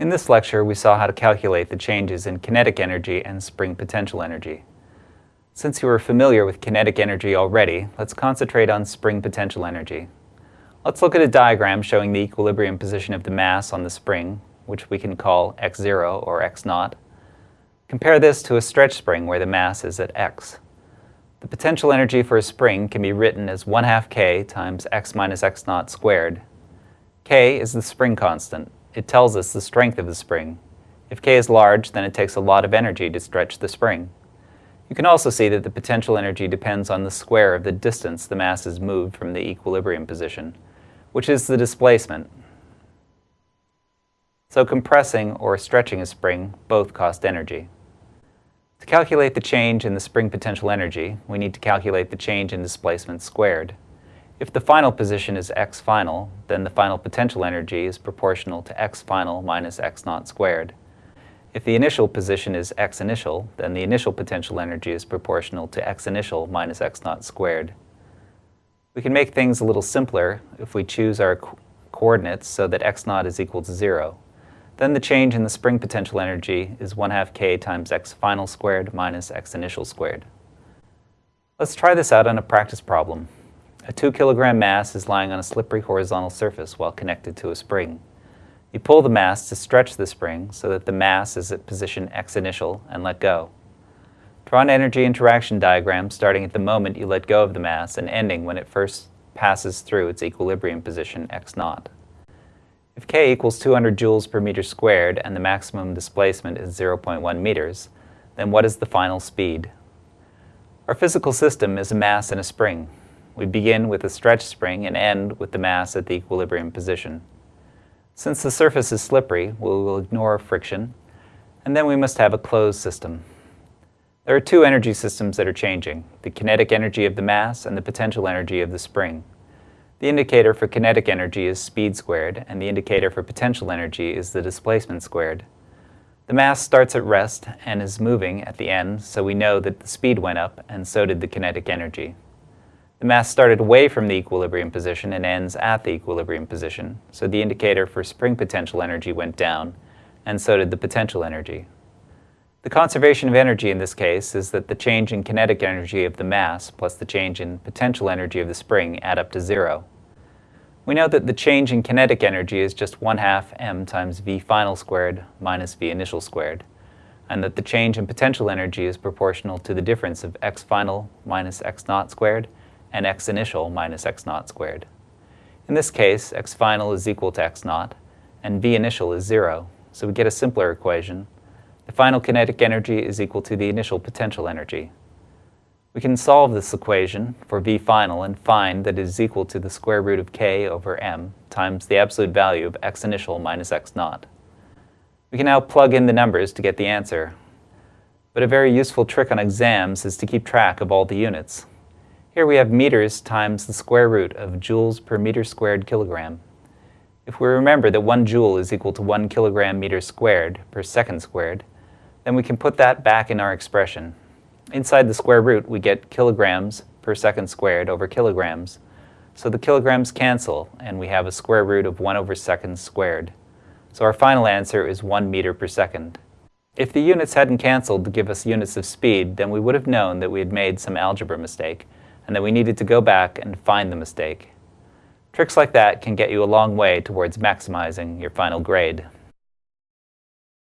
In this lecture, we saw how to calculate the changes in kinetic energy and spring potential energy. Since you are familiar with kinetic energy already, let's concentrate on spring potential energy. Let's look at a diagram showing the equilibrium position of the mass on the spring, which we can call x0 or x0. Compare this to a stretch spring where the mass is at x. The potential energy for a spring can be written as 1 half k times x minus x naught squared. k is the spring constant. It tells us the strength of the spring. If k is large, then it takes a lot of energy to stretch the spring. You can also see that the potential energy depends on the square of the distance the mass is moved from the equilibrium position, which is the displacement. So compressing or stretching a spring both cost energy. To calculate the change in the spring potential energy, we need to calculate the change in displacement squared. If the final position is x final, then the final potential energy is proportional to x final minus x naught squared. If the initial position is x initial, then the initial potential energy is proportional to x initial minus x naught squared. We can make things a little simpler if we choose our co coordinates so that x naught is equal to 0. Then the change in the spring potential energy is 1 half k times x final squared minus x initial squared. Let's try this out on a practice problem. A 2 kilogram mass is lying on a slippery horizontal surface while connected to a spring. You pull the mass to stretch the spring so that the mass is at position x initial and let go. Draw an energy interaction diagram starting at the moment you let go of the mass and ending when it first passes through its equilibrium position x naught. If k equals 200 joules per meter squared and the maximum displacement is 0.1 meters, then what is the final speed? Our physical system is a mass and a spring. We begin with a stretch spring and end with the mass at the equilibrium position. Since the surface is slippery, we will ignore friction, and then we must have a closed system. There are two energy systems that are changing, the kinetic energy of the mass and the potential energy of the spring. The indicator for kinetic energy is speed squared, and the indicator for potential energy is the displacement squared. The mass starts at rest and is moving at the end, so we know that the speed went up, and so did the kinetic energy. The mass started away from the equilibrium position and ends at the equilibrium position, so the indicator for spring potential energy went down, and so did the potential energy. The conservation of energy in this case is that the change in kinetic energy of the mass plus the change in potential energy of the spring add up to zero. We know that the change in kinetic energy is just 1 half m times v final squared minus v initial squared, and that the change in potential energy is proportional to the difference of x final minus x naught squared and x initial minus x naught squared. In this case, x final is equal to x naught, and v initial is zero, so we get a simpler equation the final kinetic energy is equal to the initial potential energy. We can solve this equation for V final and find that it is equal to the square root of k over m times the absolute value of x initial minus x naught. We can now plug in the numbers to get the answer. But a very useful trick on exams is to keep track of all the units. Here we have meters times the square root of joules per meter squared kilogram. If we remember that 1 joule is equal to 1 kilogram meter squared per second squared, then we can put that back in our expression. Inside the square root, we get kilograms per second squared over kilograms. So the kilograms cancel, and we have a square root of 1 over seconds squared. So our final answer is 1 meter per second. If the units hadn't canceled to give us units of speed, then we would have known that we had made some algebra mistake, and that we needed to go back and find the mistake. Tricks like that can get you a long way towards maximizing your final grade.